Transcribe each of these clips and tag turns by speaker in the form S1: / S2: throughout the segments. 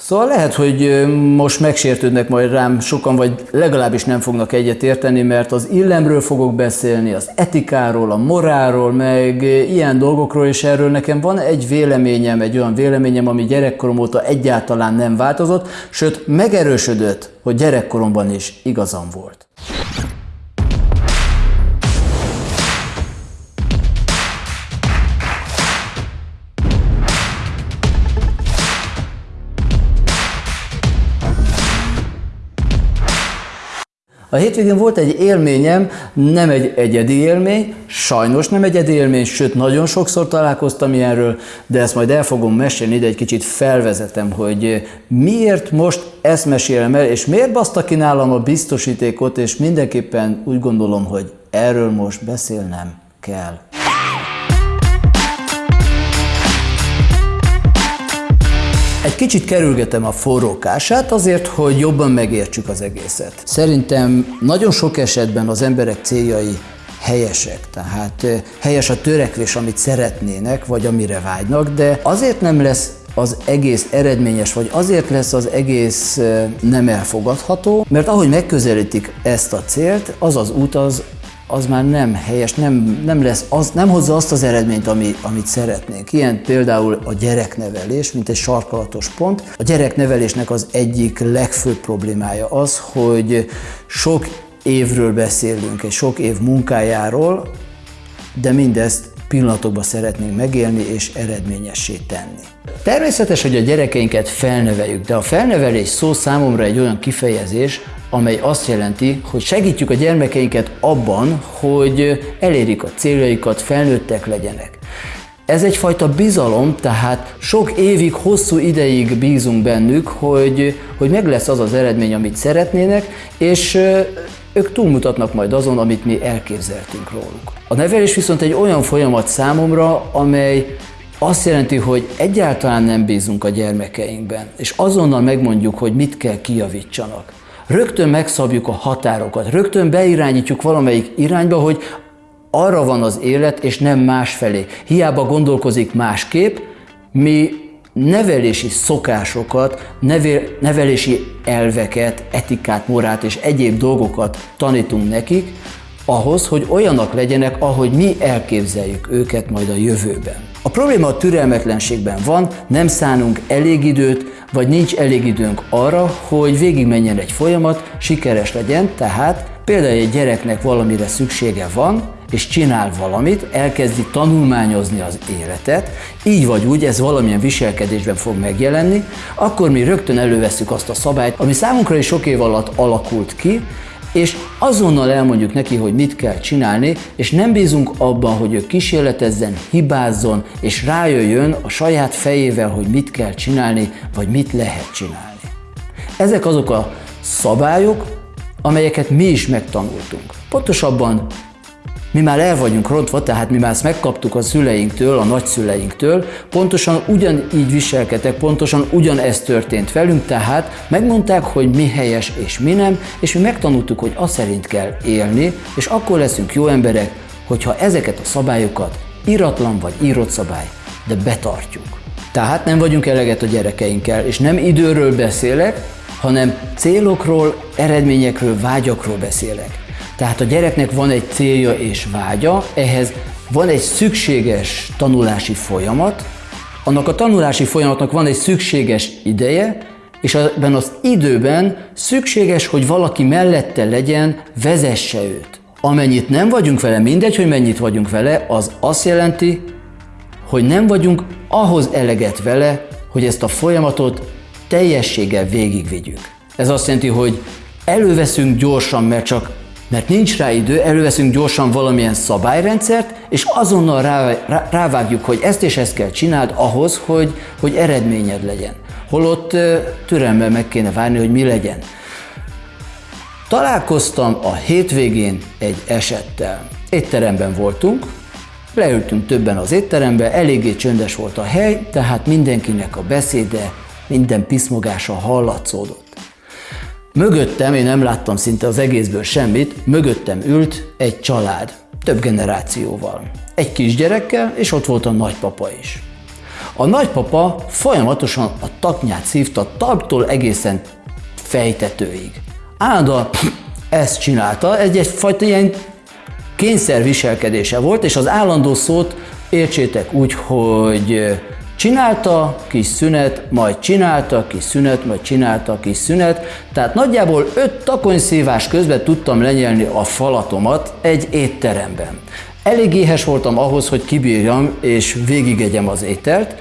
S1: Szóval lehet, hogy most megsértődnek majd rám sokan, vagy legalábbis nem fognak egyet érteni, mert az illemről fogok beszélni, az etikáról, a morálról, meg ilyen dolgokról, és erről nekem van egy véleményem, egy olyan véleményem, ami gyerekkorom óta egyáltalán nem változott, sőt megerősödött, hogy gyerekkoromban is igazam volt. A hétvégén volt egy élményem, nem egy egyedi élmény, sajnos nem egyedi élmény, sőt nagyon sokszor találkoztam ilyenről, de ezt majd el fogom mesélni, de egy kicsit felvezetem, hogy miért most ezt mesélem el, és miért baszta ki nálam a biztosítékot, és mindenképpen úgy gondolom, hogy erről most beszélnem kell. Egy kicsit kerülgetem a forrókását azért, hogy jobban megértsük az egészet. Szerintem nagyon sok esetben az emberek céljai helyesek, tehát helyes a törekvés, amit szeretnének, vagy amire vágynak, de azért nem lesz az egész eredményes, vagy azért lesz az egész nem elfogadható, mert ahogy megközelítik ezt a célt, az az út az az már nem helyes, nem, nem, lesz, az, nem hozza azt az eredményt, ami, amit szeretnénk. Ilyen például a gyereknevelés, mint egy sarkalatos pont. A gyereknevelésnek az egyik legfőbb problémája az, hogy sok évről beszélünk, egy sok év munkájáról, de mindezt pillanatokban szeretnénk megélni és eredményessé tenni. Természetes, hogy a gyerekeinket felneveljük, de a felnevelés szó számomra egy olyan kifejezés, amely azt jelenti, hogy segítjük a gyermekeinket abban, hogy elérik a céljaikat, felnőttek legyenek. Ez egyfajta bizalom, tehát sok évig, hosszú ideig bízunk bennük, hogy, hogy meg lesz az az eredmény, amit szeretnének, és ők túlmutatnak majd azon, amit mi elképzeltünk róluk. A nevelés viszont egy olyan folyamat számomra, amely azt jelenti, hogy egyáltalán nem bízunk a gyermekeinkben, és azonnal megmondjuk, hogy mit kell kijavítsanak rögtön megszabjuk a határokat, rögtön beirányítjuk valamelyik irányba, hogy arra van az élet, és nem másfelé. Hiába gondolkozik másképp, mi nevelési szokásokat, nevelési elveket, etikát, morát és egyéb dolgokat tanítunk nekik, ahhoz, hogy olyanak legyenek, ahogy mi elképzeljük őket majd a jövőben. A probléma a türelmetlenségben van, nem szánunk elég időt, vagy nincs elég időnk arra, hogy végigmenjen egy folyamat, sikeres legyen, tehát például egy gyereknek valamire szüksége van, és csinál valamit, elkezdi tanulmányozni az életet, így vagy úgy ez valamilyen viselkedésben fog megjelenni, akkor mi rögtön előveszük azt a szabályt, ami számunkra is sok év alatt alakult ki, és azonnal elmondjuk neki, hogy mit kell csinálni, és nem bízunk abban, hogy ő kísérletezzen, hibázzon, és rájöjjön a saját fejével, hogy mit kell csinálni, vagy mit lehet csinálni. Ezek azok a szabályok, amelyeket mi is megtanultunk. Pontosabban mi már el vagyunk rontva, tehát mi már ezt megkaptuk a szüleinktől, a nagyszüleinktől, pontosan ugyanígy viselkedtek, pontosan ugyanezt történt velünk, tehát megmondták, hogy mi helyes és mi nem, és mi megtanultuk, hogy azt szerint kell élni, és akkor leszünk jó emberek, hogyha ezeket a szabályokat, iratlan vagy írott szabály, de betartjuk. Tehát nem vagyunk eleget a gyerekeinkkel, és nem időről beszélek, hanem célokról, eredményekről, vágyakról beszélek. Tehát a gyereknek van egy célja és vágya, ehhez van egy szükséges tanulási folyamat, annak a tanulási folyamatnak van egy szükséges ideje, és ebben az időben szükséges, hogy valaki mellette legyen, vezesse őt. Amennyit nem vagyunk vele, mindegy, hogy mennyit vagyunk vele, az azt jelenti, hogy nem vagyunk ahhoz eleget vele, hogy ezt a folyamatot teljességgel végigvigyük. Ez azt jelenti, hogy előveszünk gyorsan, mert csak mert nincs rá idő, előveszünk gyorsan valamilyen szabályrendszert, és azonnal rá, rá, rávágjuk, hogy ezt és ezt kell csináld ahhoz, hogy, hogy eredményed legyen. Holott türelemmel meg kéne várni, hogy mi legyen. Találkoztam a hétvégén egy esettel. Étteremben voltunk, leültünk többen az étterembe, eléggé csöndes volt a hely, tehát mindenkinek a beszéde, minden piszmogása hallatszódott. Mögöttem, én nem láttam szinte az egészből semmit, mögöttem ült egy család, több generációval. Egy kisgyerekkel, és ott volt a nagypapa is. A nagypapa folyamatosan a taknyát szívta talptól egészen fejtetőig. Állandóan ezt csinálta, egy egyfajta ilyen kényszerviselkedése volt, és az állandó szót értsétek úgy, hogy csinálta, kis szünet, majd csinálta, kis szünet, majd csinálta, kis szünet. Tehát nagyjából öt takonyszívás közben tudtam lenyelni a falatomat egy étteremben. Elég éhes voltam ahhoz, hogy kibírjam és végigegyem az ételt,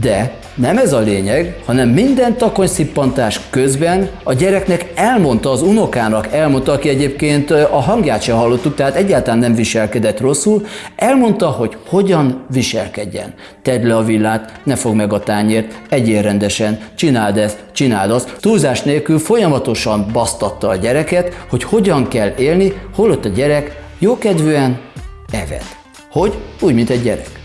S1: de nem ez a lényeg, hanem minden takonyszippantás közben a gyereknek elmondta, az unokának elmondta, aki egyébként a hangját se hallottuk, tehát egyáltalán nem viselkedett rosszul, elmondta, hogy hogyan viselkedjen. Tedd le a villát, ne fog meg a tányért, egyél rendesen, csináld ezt, csináld azt. Túlzás nélkül folyamatosan basztatta a gyereket, hogy hogyan kell élni, holott a gyerek jókedvűen evett. Hogy? Úgy, mint egy gyerek.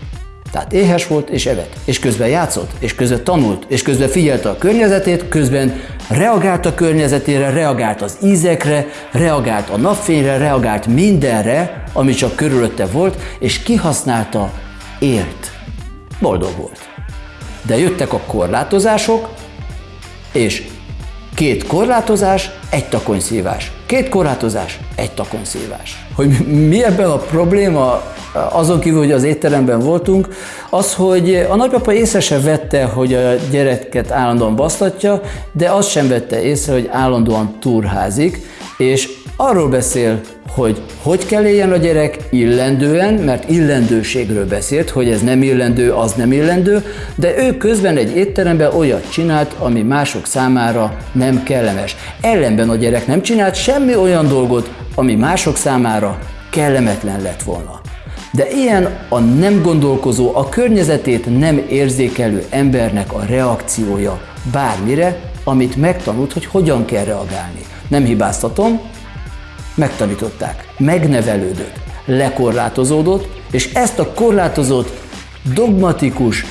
S1: Tehát éhes volt és evett, és közben játszott, és közben tanult, és közben figyelte a környezetét, közben reagált a környezetére, reagált az ízekre, reagált a napfényre, reagált mindenre, ami csak körülötte volt, és kihasználta, élt. Boldog volt. De jöttek a korlátozások, és két korlátozás, egy takonyszívás. Két korlátozás, egy takonyszívás. Hogy mi ebben a probléma, azon kívül, hogy az étteremben voltunk, az, hogy a nagypapa észre se vette, hogy a gyereket állandóan basztatja, de azt sem vette észre, hogy állandóan turházik, és arról beszél, hogy hogy kell éljen a gyerek illendően, mert illendőségről beszélt, hogy ez nem illendő, az nem illendő, de ő közben egy étteremben olyat csinált, ami mások számára nem kellemes. Ellenben a gyerek nem csinált semmi olyan dolgot, ami mások számára kellemetlen lett volna. De ilyen a nem gondolkozó, a környezetét nem érzékelő embernek a reakciója bármire, amit megtanult, hogy hogyan kell reagálni. Nem hibáztatom, megtanították, megnevelődött, lekorlátozódott, és ezt a korlátozott, dogmatikus,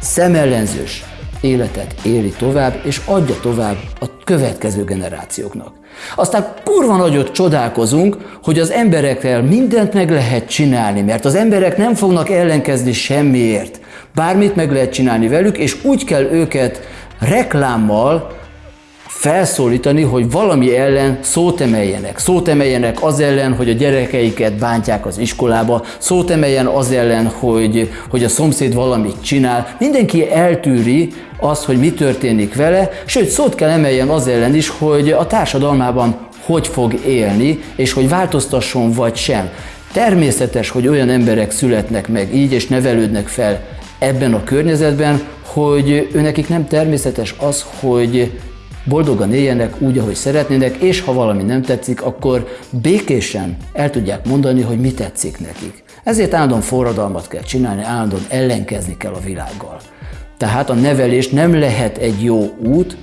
S1: szemellenzős életet éli tovább, és adja tovább a következő generációknak. Aztán kurva nagyot csodálkozunk, hogy az emberekkel mindent meg lehet csinálni, mert az emberek nem fognak ellenkezni semmiért. Bármit meg lehet csinálni velük, és úgy kell őket reklámmal felszólítani, hogy valami ellen szót emeljenek. Szót emeljenek az ellen, hogy a gyerekeiket bántják az iskolába, szót emeljen az ellen, hogy, hogy a szomszéd valamit csinál. Mindenki eltűri azt, hogy mi történik vele, sőt szót kell emeljen az ellen is, hogy a társadalmában hogy fog élni, és hogy változtasson vagy sem. Természetes, hogy olyan emberek születnek meg így, és nevelődnek fel ebben a környezetben, hogy őnekik nem természetes az, hogy boldogan éljenek úgy, ahogy szeretnének, és ha valami nem tetszik, akkor békésen el tudják mondani, hogy mi tetszik nekik. Ezért állandóan forradalmat kell csinálni, állandóan ellenkezni kell a világgal. Tehát a nevelés nem lehet egy jó út,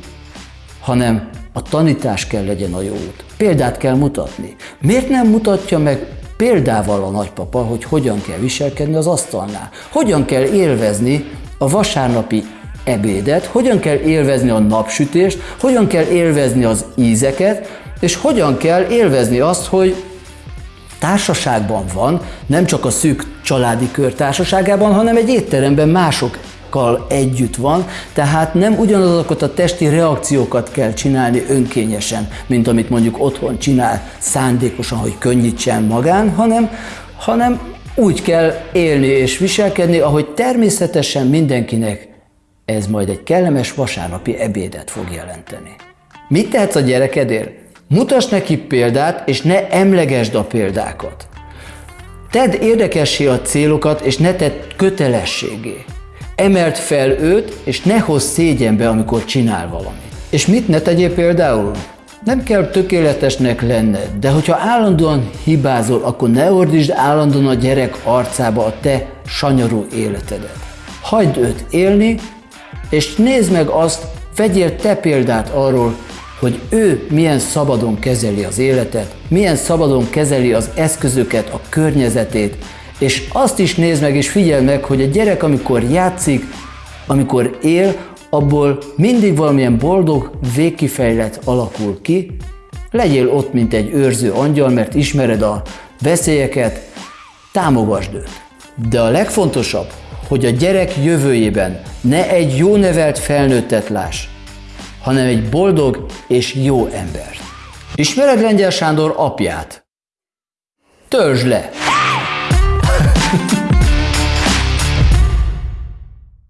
S1: hanem a tanítás kell legyen a jó út. Példát kell mutatni. Miért nem mutatja meg példával a nagypapa, hogy hogyan kell viselkedni az asztalnál? Hogyan kell élvezni a vasárnapi ebédet, hogyan kell élvezni a napsütést, hogyan kell élvezni az ízeket, és hogyan kell élvezni azt, hogy társaságban van, nem csak a szűk családi kör társaságában, hanem egy étteremben másokkal együtt van, tehát nem ugyanazokat a testi reakciókat kell csinálni önkényesen, mint amit mondjuk otthon csinál szándékosan, hogy könnyítsen magán, hanem, hanem úgy kell élni és viselkedni, ahogy természetesen mindenkinek ez majd egy kellemes vasárnapi ebédet fog jelenteni. Mit tehetsz a gyerekedért? Mutass neki példát, és ne emlegesd a példákat. Tedd érdekessé a célokat, és ne tedd kötelességé. Emelt fel őt, és ne hozz szégyenbe, amikor csinál valamit. És mit ne tegyél például? Nem kell tökéletesnek lenned, de hogyha állandóan hibázol, akkor ne ordítsd állandóan a gyerek arcába a te sanyarú életedet. Hagyd őt élni, és nézd meg azt, vegyél te példát arról, hogy ő milyen szabadon kezeli az életet, milyen szabadon kezeli az eszközöket, a környezetét, és azt is nézd meg és figyeld meg, hogy a gyerek, amikor játszik, amikor él, abból mindig valamilyen boldog, végkifejlet alakul ki. Legyél ott, mint egy őrző angyal, mert ismered a veszélyeket, támogasd őt. De a legfontosabb, hogy a gyerek jövőjében ne egy jó nevelt felnőttet láss, hanem egy boldog és jó embert. Ismered Lengyel Sándor apját? Törzs le!